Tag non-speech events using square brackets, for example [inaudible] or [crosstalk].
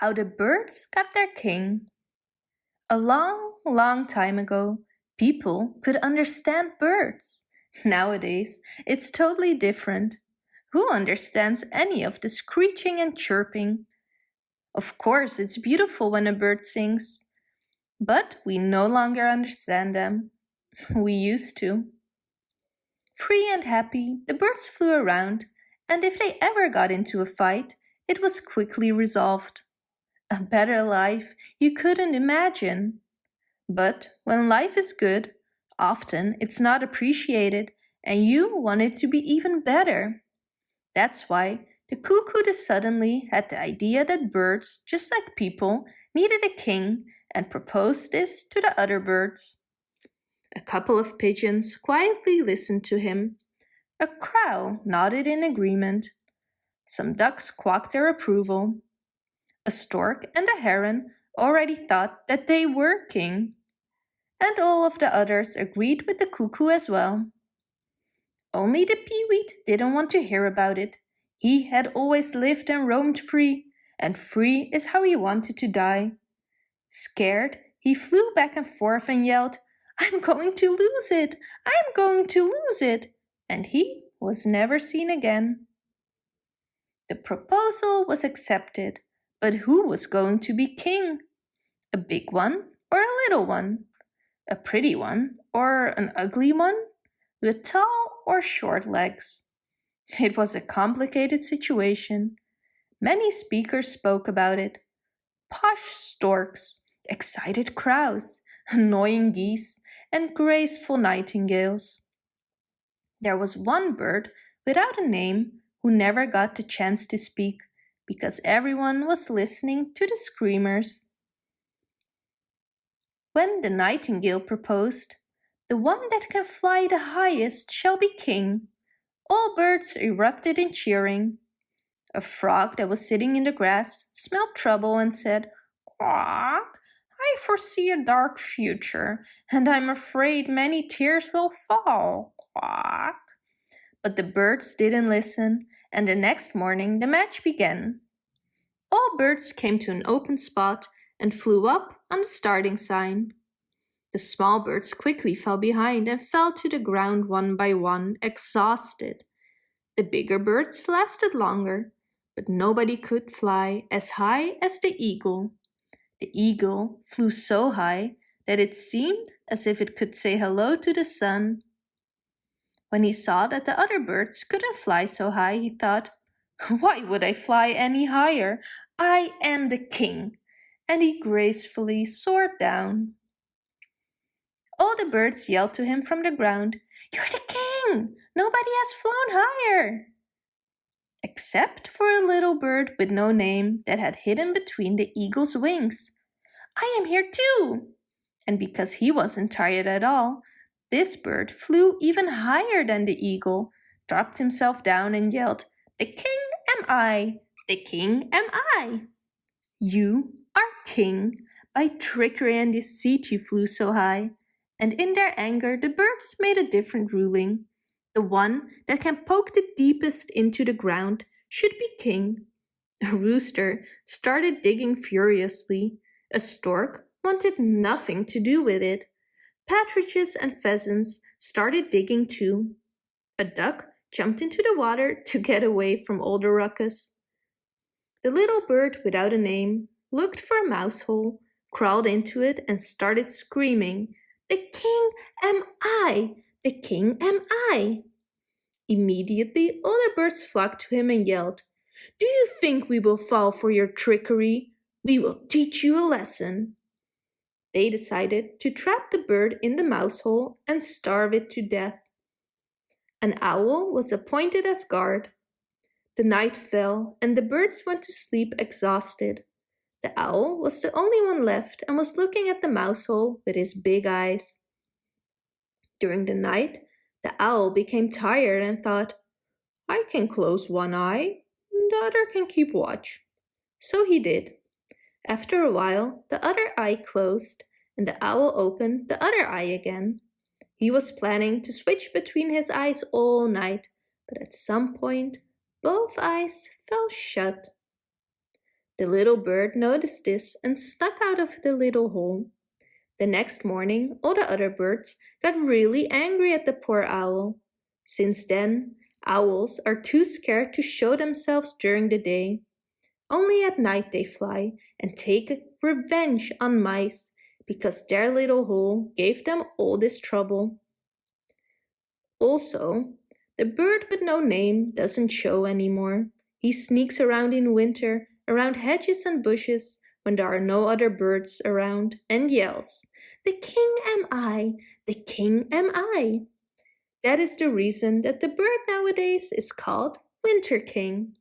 How the Birds Got Their King A long, long time ago, people could understand birds. [laughs] Nowadays, it's totally different. Who understands any of the screeching and chirping? Of course, it's beautiful when a bird sings, but we no longer understand them. [laughs] We used to. Free and happy, the birds flew around, and if they ever got into a fight, it was quickly resolved. A better life you couldn't imagine. But when life is good, often it's not appreciated and you want it to be even better. That's why the cuckoo suddenly had the idea that birds, just like people, needed a king and proposed this to the other birds. A couple of pigeons quietly listened to him. A crow nodded in agreement. Some ducks quacked their approval. A stork and a heron already thought that they were king. And all of the others agreed with the cuckoo as well. Only the peewit didn't want to hear about it. He had always lived and roamed free, and free is how he wanted to die. Scared, he flew back and forth and yelled, I'm going to lose it! I'm going to lose it! And he was never seen again. The proposal was accepted, but who was going to be king? A big one or a little one? A pretty one or an ugly one? With tall or short legs? It was a complicated situation. Many speakers spoke about it. Posh storks, excited crows, annoying geese, and graceful nightingales. There was one bird without a name who never got the chance to speak because everyone was listening to the screamers. When the nightingale proposed, the one that can fly the highest shall be king, all birds erupted in cheering. A frog that was sitting in the grass smelled trouble and said, Quack, I foresee a dark future, and I'm afraid many tears will fall. Quack. But the birds didn't listen, and the next morning the match began. All birds came to an open spot and flew up on the starting sign. The small birds quickly fell behind and fell to the ground one by one, exhausted. The bigger birds lasted longer, but nobody could fly as high as the eagle. The eagle flew so high that it seemed as if it could say hello to the sun. When he saw that the other birds couldn't fly so high, he thought, [laughs] Why would I fly any higher? I am the king. And he gracefully soared down. All the birds yelled to him from the ground, You're the king! Nobody has flown higher! Except for a little bird with no name that had hidden between the eagle's wings. I am here too! And because he wasn't tired at all, this bird flew even higher than the eagle, dropped himself down and yelled, The king am I! The king am I! You are king. By trickery and deceit you flew so high. And in their anger the birds made a different ruling. The one that can poke the deepest into the ground should be king. A rooster started digging furiously. A stork wanted nothing to do with it. Partridges and pheasants started digging too. A duck jumped into the water to get away from all the ruckus. The little bird without a name looked for a mouse hole, crawled into it and started screaming, The king am I! The king am I! Immediately all the birds flocked to him and yelled, Do you think we will fall for your trickery? We will teach you a lesson. They decided to trap the bird in the mouse hole and starve it to death. An owl was appointed as guard. The night fell and the birds went to sleep exhausted. The owl was the only one left and was looking at the mouse hole with his big eyes. During the night, the owl became tired and thought, I can close one eye, the other can keep watch. So he did. After a while, the other eye closed and the owl opened the other eye again. He was planning to switch between his eyes all night, but at some point, both eyes fell shut. The little bird noticed this and stuck out of the little hole. The next morning all the other birds got really angry at the poor owl. Since then, owls are too scared to show themselves during the day. Only at night they fly and take revenge on mice because their little hole gave them all this trouble. Also, the bird with no name doesn't show anymore. He sneaks around in winter, around hedges and bushes, when there are no other birds around, and yells, The king am I, the king am I. That is the reason that the bird nowadays is called Winter King.